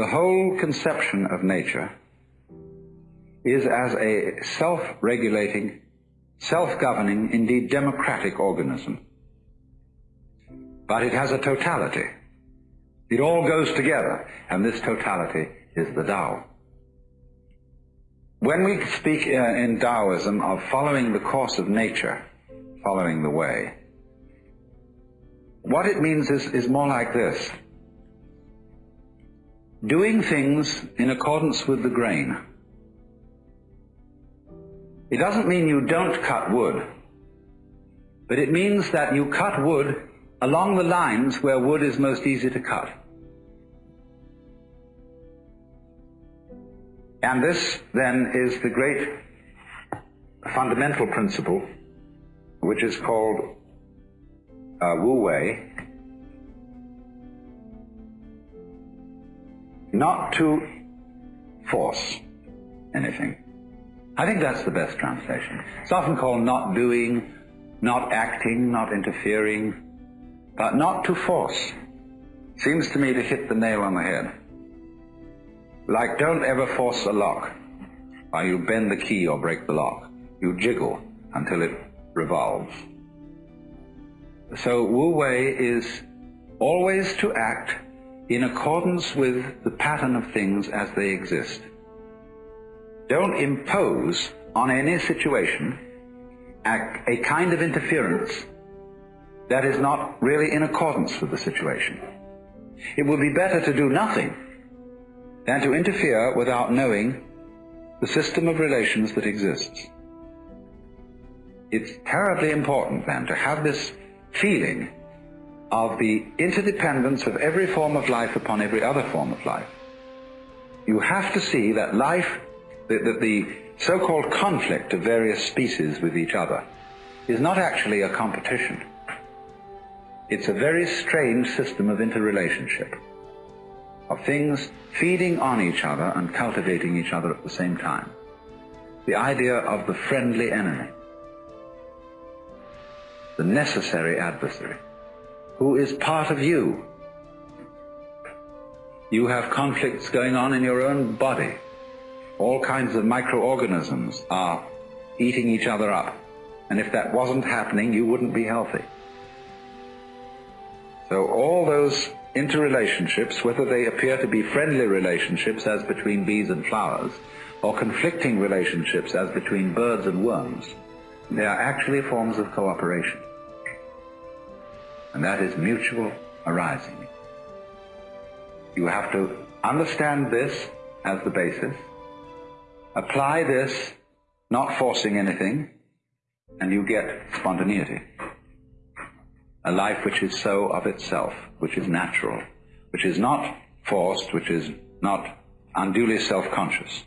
the whole conception of nature is as a self-regulating, self-governing, indeed democratic organism. But it has a totality. It all goes together, and this totality is the Tao. When we speak uh, in Taoism of following the course of nature, following the way, what it means is, is more like this. Doing things in accordance with the grain. It doesn't mean you don't cut wood, but it means that you cut wood along the lines where wood is most easy to cut. And this then is the great fundamental principle which is called uh, Wu Wei. Not to force anything. I think that's the best translation. It's often called not doing, not acting, not interfering, but not to force. Seems to me to hit the nail on the head. Like don't ever force a lock, or you bend the key or break the lock. You jiggle until it revolves. So Wu Wei is always to act in accordance with the pattern of things as they exist. Don't impose on any situation a, a kind of interference that is not really in accordance with the situation. It would be better to do nothing than to interfere without knowing the system of relations that exists. It's terribly important then to have this feeling of the interdependence of every form of life upon every other form of life. You have to see that life that, that the so-called conflict of various species with each other is not actually a competition. It's a very strange system of interrelationship, of things feeding on each other and cultivating each other at the same time. The idea of the friendly enemy, the necessary adversary, who is part of you. You have conflicts going on in your own body all kinds of microorganisms are eating each other up. And if that wasn't happening, you wouldn't be healthy. So all those interrelationships, whether they appear to be friendly relationships as between bees and flowers, or conflicting relationships as between birds and worms, they are actually forms of cooperation. And that is mutual arising. You have to understand this as the basis, Apply this, not forcing anything, and you get spontaneity. A life which is so of itself, which is natural, which is not forced, which is not unduly self-conscious.